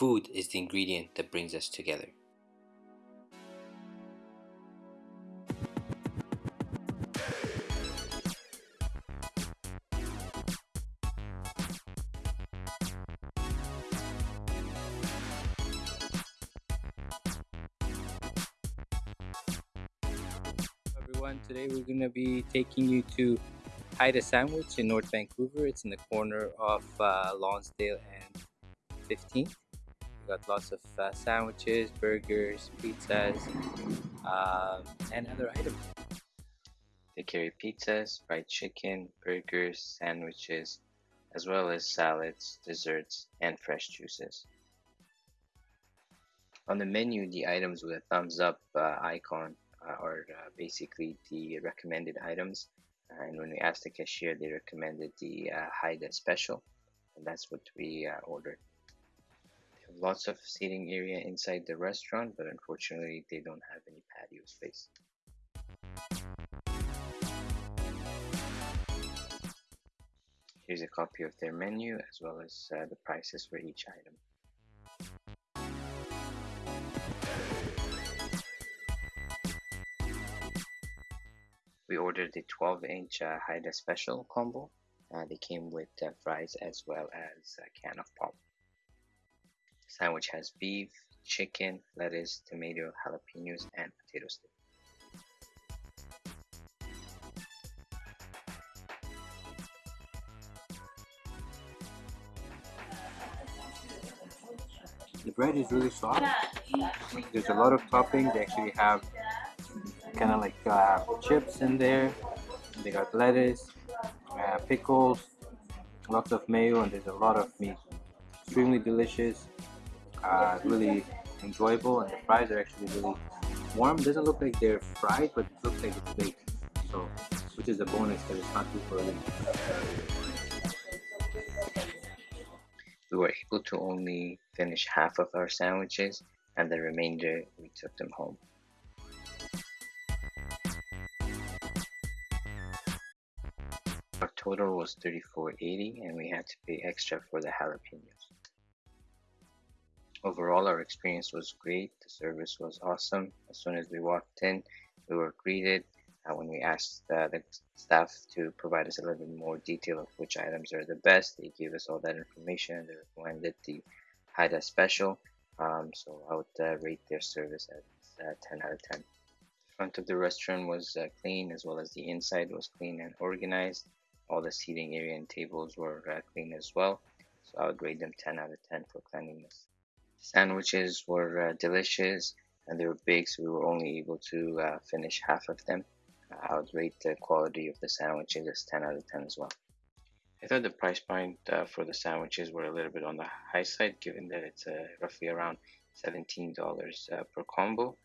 Food is the ingredient that brings us together. everyone. Today we're going to be taking you to Haida Sandwich in North Vancouver. It's in the corner of uh, Lonsdale and 15th. Got lots of uh, sandwiches, burgers, pizzas, uh, and other items. They carry pizzas, fried chicken, burgers, sandwiches, as well as salads, desserts, and fresh juices. On the menu, the items with a thumbs up uh, icon uh, are uh, basically the recommended items. And when we asked the cashier, they recommended the uh, Haida special, and that's what we ordered. Lots of seating area inside the restaurant, but unfortunately, they don't have any patio space. Here's a copy of their menu as well as uh, the prices for each item. we ordered the 12 inch uh, Haida special combo. Uh, they came with uh, fries as well as a can of pop. The sandwich has beef, chicken, lettuce, tomato, jalapenos, and potato stick. The bread is really soft. There's a lot of topping. They actually have kind of like uh, chips in there. They got lettuce, uh, pickles, lots of mayo, and there's a lot of meat. Extremely delicious, uh, really enjoyable, and the fries are actually really warm. Doesn't look like they're fried, but it looks like it's baked. So, which is a bonus because it's not too early. We were able to only finish half of our sandwiches, and the remainder we took them home. Our total was $34.80 and we had to pay extra for the jalapenos. Overall, our experience was great. The service was awesome. As soon as we walked in, we were greeted. Uh, when we asked uh, the staff to provide us a little bit more detail of which items are the best, they gave us all that information they recommended the Haida Special. Um, so I would uh, rate their service at uh, 10 out of 10. The front of the restaurant was uh, clean as well as the inside was clean and organized all the seating area and tables were uh, clean as well so I would grade them 10 out of 10 for cleanliness sandwiches were uh, delicious and they were big so we were only able to uh, finish half of them. I would rate the quality of the sandwiches as 10 out of 10 as well. I thought the price point uh, for the sandwiches were a little bit on the high side given that it's uh, roughly around $17 uh, per combo.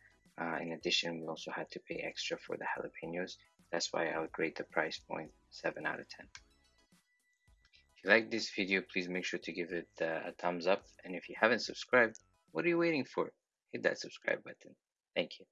In addition we also had to pay extra for the jalapenos. That's why I would rate the price point 7 out of 10. You like this video, please make sure to give it uh, a thumbs up. And if you haven't subscribed, what are you waiting for? Hit that subscribe button. Thank you.